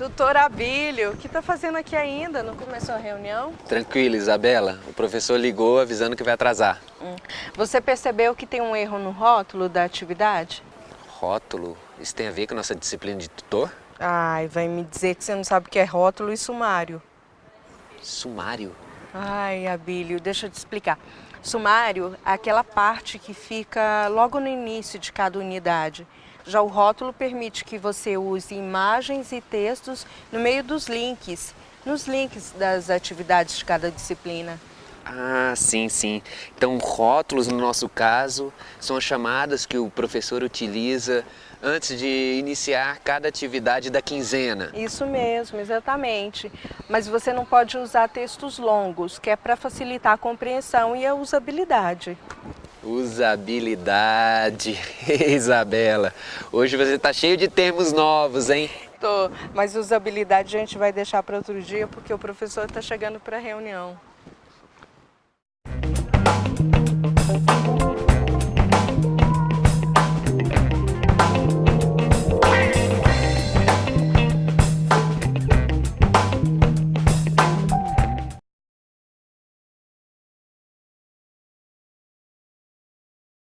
Doutor Abílio, o que está fazendo aqui ainda? Não começou a reunião? Tranquilo, Isabela. O professor ligou avisando que vai atrasar. Hum. Você percebeu que tem um erro no rótulo da atividade? Rótulo? Isso tem a ver com a nossa disciplina de tutor? Ai, vai me dizer que você não sabe o que é rótulo e sumário. Sumário? Ai, Abílio, deixa eu te explicar. Sumário é aquela parte que fica logo no início de cada unidade. Já o rótulo permite que você use imagens e textos no meio dos links, nos links das atividades de cada disciplina. Ah, sim, sim. Então, rótulos, no nosso caso, são as chamadas que o professor utiliza antes de iniciar cada atividade da quinzena. Isso mesmo, exatamente. Mas você não pode usar textos longos, que é para facilitar a compreensão e a usabilidade. Usabilidade, Isabela. Hoje você está cheio de termos novos, hein? Tô, mas usabilidade a gente vai deixar para outro dia porque o professor está chegando para a reunião.